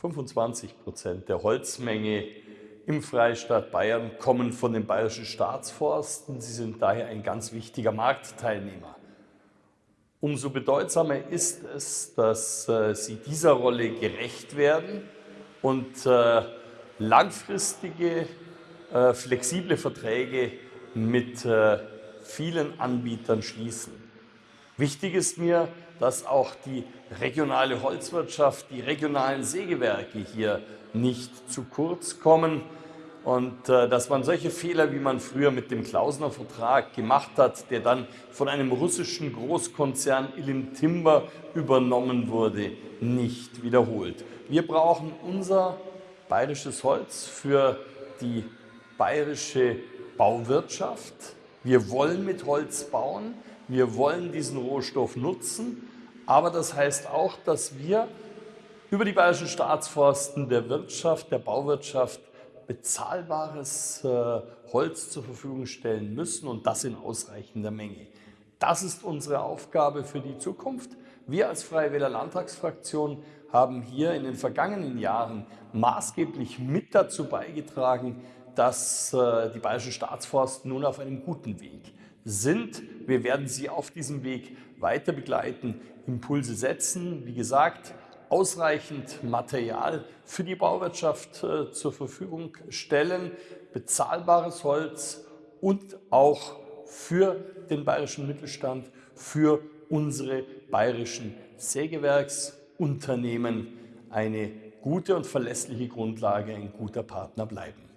25 Prozent der Holzmenge im Freistaat Bayern kommen von den bayerischen Staatsforsten. Sie sind daher ein ganz wichtiger Marktteilnehmer. Umso bedeutsamer ist es, dass äh, sie dieser Rolle gerecht werden und äh, langfristige, äh, flexible Verträge mit äh, vielen Anbietern schließen. Wichtig ist mir, dass auch die regionale Holzwirtschaft, die regionalen Sägewerke hier nicht zu kurz kommen und äh, dass man solche Fehler, wie man früher mit dem Klausner Vertrag gemacht hat, der dann von einem russischen Großkonzern Ilim Timber übernommen wurde, nicht wiederholt. Wir brauchen unser bayerisches Holz für die bayerische Bauwirtschaft. Wir wollen mit Holz bauen. Wir wollen diesen Rohstoff nutzen, aber das heißt auch, dass wir über die Bayerischen Staatsforsten der Wirtschaft, der Bauwirtschaft bezahlbares äh, Holz zur Verfügung stellen müssen und das in ausreichender Menge. Das ist unsere Aufgabe für die Zukunft. Wir als Freie Wähler Landtagsfraktion haben hier in den vergangenen Jahren maßgeblich mit dazu beigetragen, dass äh, die Bayerischen Staatsforsten nun auf einem guten Weg sind. Wir werden Sie auf diesem Weg weiter begleiten, Impulse setzen. Wie gesagt, ausreichend Material für die Bauwirtschaft äh, zur Verfügung stellen, bezahlbares Holz und auch für den bayerischen Mittelstand, für unsere bayerischen Sägewerksunternehmen eine gute und verlässliche Grundlage, ein guter Partner bleiben.